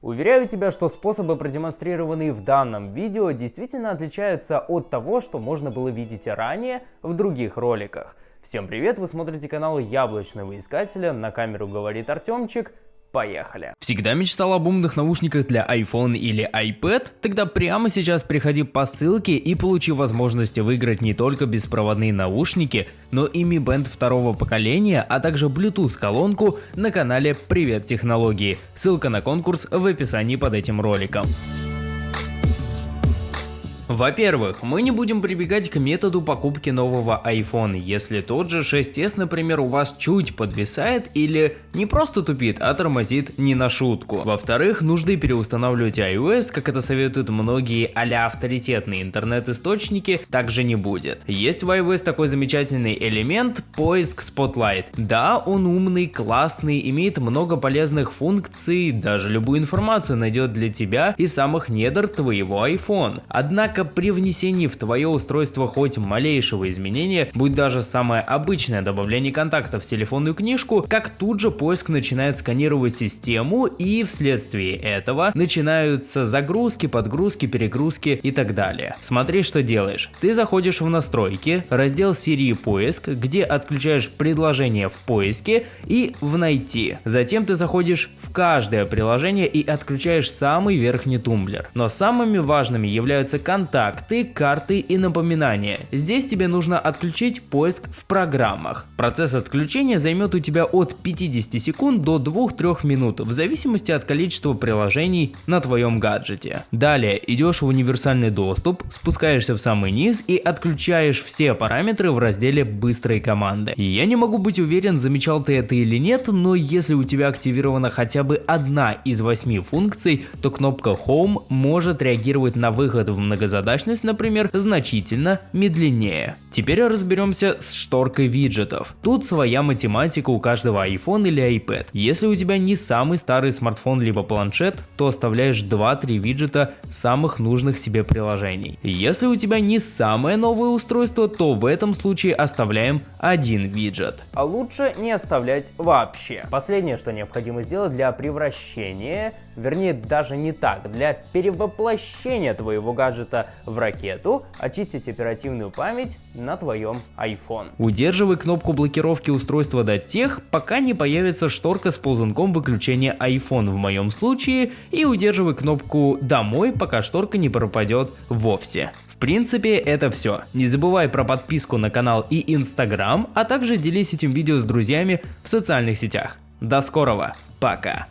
Уверяю тебя, что способы, продемонстрированные в данном видео, действительно отличаются от того, что можно было видеть ранее в других роликах. Всем привет, вы смотрите канал Яблочного Искателя, на камеру говорит Артемчик, Поехали! Всегда мечтал об умных наушниках для iPhone или iPad? Тогда прямо сейчас приходи по ссылке и получи возможность выиграть не только беспроводные наушники, но и Mi Band второго поколения, а также Bluetooth колонку на канале Привет Технологии. Ссылка на конкурс в описании под этим роликом. Во-первых, мы не будем прибегать к методу покупки нового iPhone, если тот же 6s, например, у вас чуть подвисает или не просто тупит, а тормозит не на шутку. Во-вторых, нужды переустанавливать iOS, как это советуют многие а авторитетные интернет-источники, также не будет. Есть в iOS такой замечательный элемент поиск Spotlight. Да, он умный, классный, имеет много полезных функций, даже любую информацию найдет для тебя и самых недр твоего iPhone. Однако Однако при внесении в твое устройство хоть малейшего изменения, будь даже самое обычное добавление контактов в телефонную книжку, как тут же поиск начинает сканировать систему и вследствие этого начинаются загрузки, подгрузки, перегрузки и так далее. Смотри, что делаешь. Ты заходишь в настройки, раздел Siri поиск, где отключаешь предложение в поиске и в найти. Затем ты заходишь в каждое приложение и отключаешь самый верхний тумблер. Но самыми важными являются контакты контакты, карты и напоминания. Здесь тебе нужно отключить поиск в программах. Процесс отключения займет у тебя от 50 секунд до 2-3 минут, в зависимости от количества приложений на твоем гаджете. Далее идешь в универсальный доступ, спускаешься в самый низ и отключаешь все параметры в разделе быстрой команды. Я не могу быть уверен, замечал ты это или нет, но если у тебя активирована хотя бы одна из восьми функций, то кнопка Home может реагировать на выход в многозадачный задачность, например, значительно медленнее. Теперь разберемся с шторкой виджетов. Тут своя математика у каждого iPhone или iPad. Если у тебя не самый старый смартфон либо планшет, то оставляешь 2-3 виджета самых нужных тебе приложений. Если у тебя не самое новое устройство, то в этом случае оставляем один виджет. А лучше не оставлять вообще. Последнее, что необходимо сделать для превращения, вернее даже не так, для перевоплощения твоего гаджета в ракету, очистить оперативную память на твоем iPhone. Удерживай кнопку блокировки устройства до тех, пока не появится шторка с ползунком выключения iPhone в моем случае, и удерживай кнопку «Домой», пока шторка не пропадет вовсе. В принципе, это все. Не забывай про подписку на канал и Instagram, а также делись этим видео с друзьями в социальных сетях. До скорого, пока!